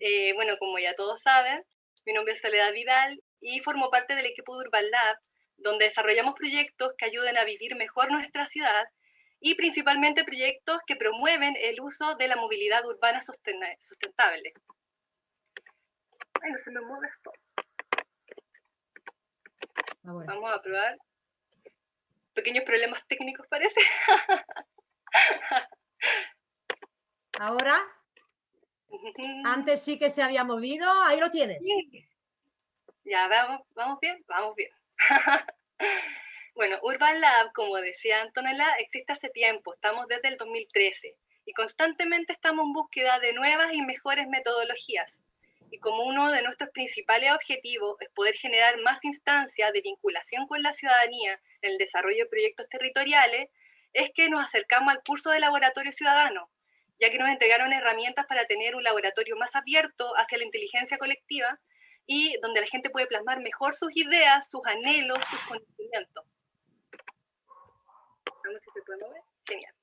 Eh, bueno, como ya todos saben, mi nombre es Soledad Vidal y formo parte del equipo de Urban Lab, donde desarrollamos proyectos que ayuden a vivir mejor nuestra ciudad y principalmente proyectos que promueven el uso de la movilidad urbana sustentable. Ay, no se me mueve esto. Vamos a probar. Pequeños problemas técnicos parece. Ahora. Antes sí que se había movido. Ahí lo tienes. Ya, vamos, vamos bien, vamos bien. bueno, Urban Lab, como decía Antonella, existe hace tiempo. Estamos desde el 2013 y constantemente estamos en búsqueda de nuevas y mejores metodologías. Y como uno de nuestros principales objetivos es poder generar más instancias de vinculación con la ciudadanía en el desarrollo de proyectos territoriales, es que nos acercamos al curso de laboratorio ciudadano, ya que nos entregaron herramientas para tener un laboratorio más abierto hacia la inteligencia colectiva y donde la gente puede plasmar mejor sus ideas, sus anhelos, sus conocimientos. Vamos si se. Genial.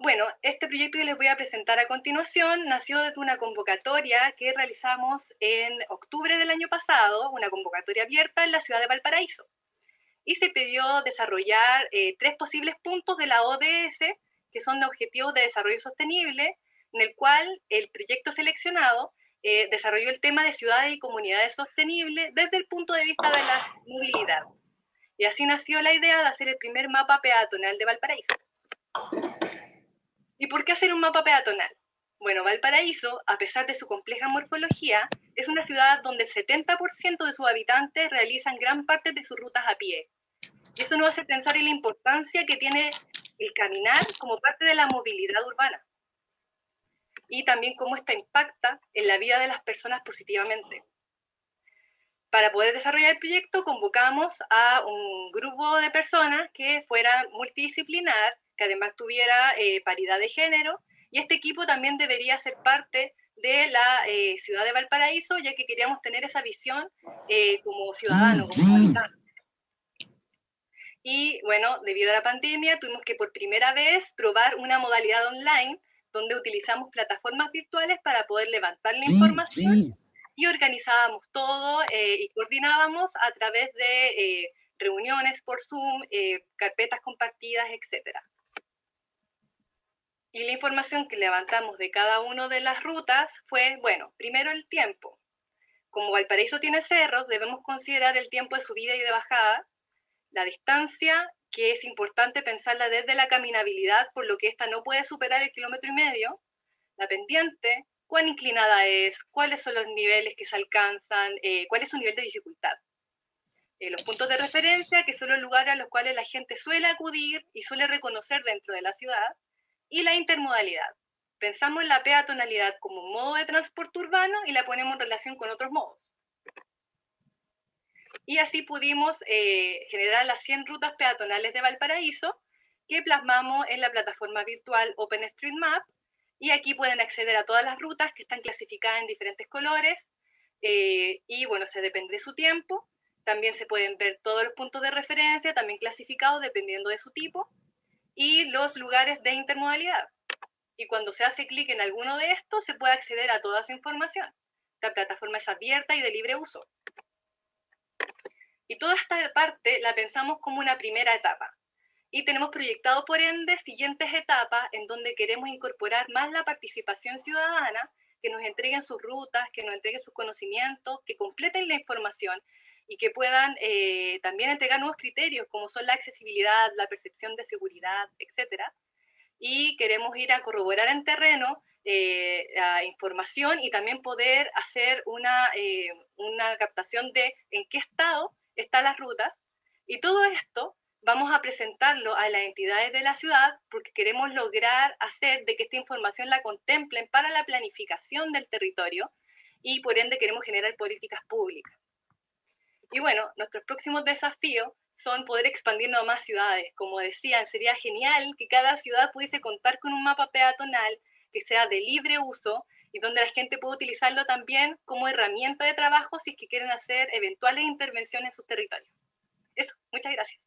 Bueno, este proyecto que les voy a presentar a continuación nació desde una convocatoria que realizamos en octubre del año pasado, una convocatoria abierta en la ciudad de Valparaíso. Y se pidió desarrollar eh, tres posibles puntos de la ODS que son de Objetivos de Desarrollo Sostenible, en el cual el proyecto seleccionado eh, desarrolló el tema de ciudades y comunidades sostenibles desde el punto de vista de la movilidad. Y así nació la idea de hacer el primer mapa peatonal de Valparaíso. ¿Y por qué hacer un mapa peatonal? Bueno, Valparaíso, a pesar de su compleja morfología, es una ciudad donde el 70% de sus habitantes realizan gran parte de sus rutas a pie. Y eso nos hace pensar en la importancia que tiene el caminar como parte de la movilidad urbana y también cómo esta impacta en la vida de las personas positivamente. Para poder desarrollar el proyecto convocamos a un grupo de personas que fuera multidisciplinar, que además tuviera eh, paridad de género, y este equipo también debería ser parte de la eh, ciudad de Valparaíso, ya que queríamos tener esa visión eh, como ciudadano, como habitante. Y bueno, debido a la pandemia, tuvimos que por primera vez probar una modalidad online donde utilizamos plataformas virtuales para poder levantar la información y organizábamos todo eh, y coordinábamos a través de eh, reuniones por Zoom, eh, carpetas compartidas, etc. Y la información que levantamos de cada una de las rutas fue, bueno, primero el tiempo. Como Valparaíso tiene cerros, debemos considerar el tiempo de subida y de bajada, la distancia, que es importante pensarla desde la caminabilidad, por lo que esta no puede superar el kilómetro y medio, la pendiente, cuán inclinada es, cuáles son los niveles que se alcanzan, eh, cuál es su nivel de dificultad. Eh, los puntos de referencia, que son los lugares a los cuales la gente suele acudir y suele reconocer dentro de la ciudad, y la intermodalidad. Pensamos en la peatonalidad como modo de transporte urbano y la ponemos en relación con otros modos y así pudimos eh, generar las 100 rutas peatonales de Valparaíso que plasmamos en la plataforma virtual OpenStreetMap y aquí pueden acceder a todas las rutas que están clasificadas en diferentes colores eh, y bueno, se depende de su tiempo. También se pueden ver todos los puntos de referencia, también clasificados dependiendo de su tipo, y los lugares de intermodalidad. Y cuando se hace clic en alguno de estos, se puede acceder a toda su información. Esta plataforma es abierta y de libre uso. Y toda esta parte la pensamos como una primera etapa. Y tenemos proyectado, por ende, siguientes etapas en donde queremos incorporar más la participación ciudadana, que nos entreguen sus rutas, que nos entreguen sus conocimientos, que completen la información y que puedan eh, también entregar nuevos criterios, como son la accesibilidad, la percepción de seguridad, etc. Y queremos ir a corroborar en terreno eh, la información y también poder hacer una, eh, una captación de en qué estado están las rutas, y todo esto vamos a presentarlo a las entidades de la ciudad porque queremos lograr hacer de que esta información la contemplen para la planificación del territorio y por ende queremos generar políticas públicas. Y bueno, nuestros próximos desafíos son poder expandirnos a más ciudades. Como decían, sería genial que cada ciudad pudiese contar con un mapa peatonal que sea de libre uso y donde la gente puede utilizarlo también como herramienta de trabajo si es que quieren hacer eventuales intervenciones en sus territorios. Eso, muchas gracias.